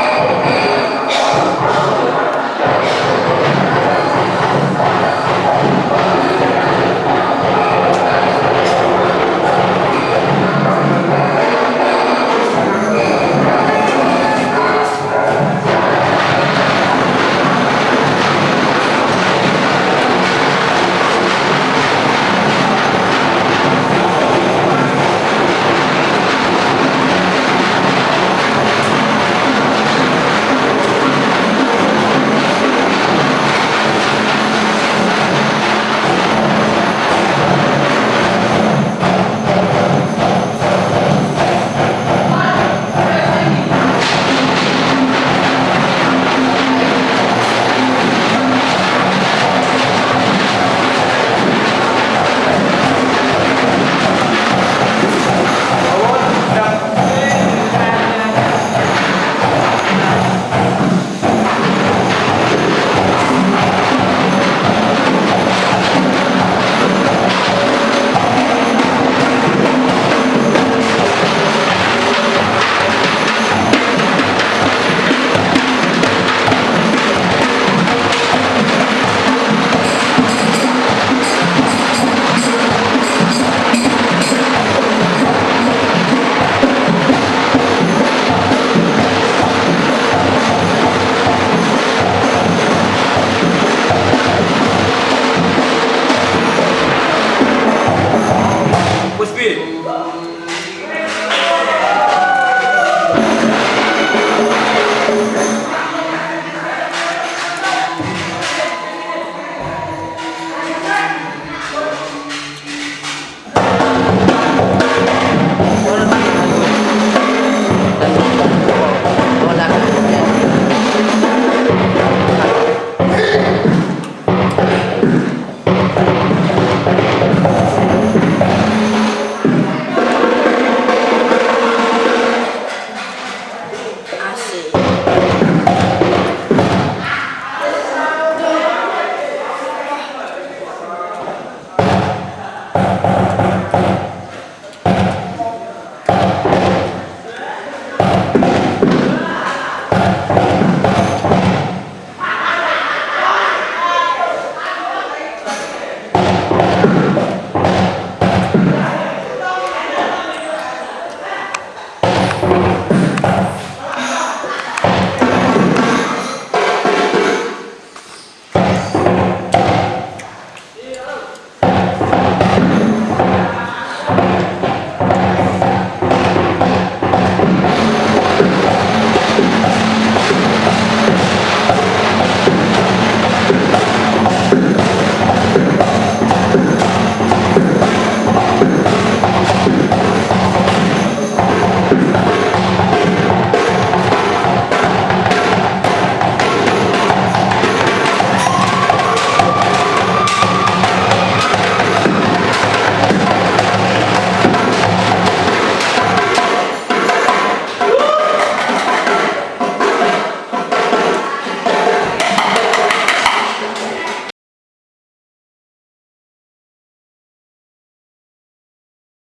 Oh!